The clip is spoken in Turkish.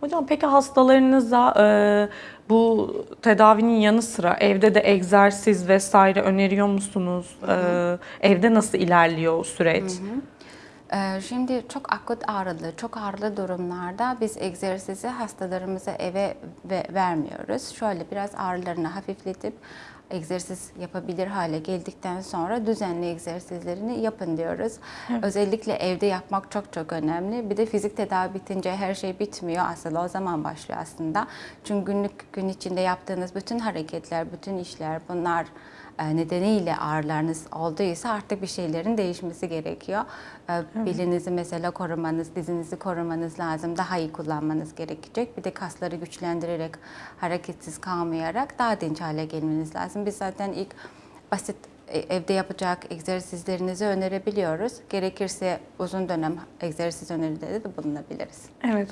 Hocam peki hastalarınıza e, bu tedavinin yanı sıra evde de egzersiz vesaire öneriyor musunuz? E, evde nasıl ilerliyor süreç? Ee, Şimdi çok akut ağrılı, çok ağrılı durumlarda biz egzersizi hastalarımıza eve ve- vermiyoruz. Şöyle biraz ağrılarını hafifletip egzersiz yapabilir hale geldikten sonra düzenli egzersizlerini yapın diyoruz. Özellikle evde yapmak çok çok önemli. Bir de fizik tedavi bitince her şey bitmiyor. Aslında o zaman başlıyor aslında. Çünkü günlük gün içinde yaptığınız bütün hareketler, bütün işler bunlar e, nedeniyle ağrılarınız olduysa artık bir şeylerin değişmesi gerekiyor. E, Belinizi mesela korumanız, dizinizi korumanız lazım. Daha iyi kullanmanız gerekecek. Bir de kasları güçlendirerek, hareketsiz kalmayarak daha dinç hale gelmeniz lazım. Biz zaten ilk basit e, evde yapacak egzersizlerinizi önerebiliyoruz. Gerekirse uzun dönem egzersiz önerileri de bulunabiliriz. Evet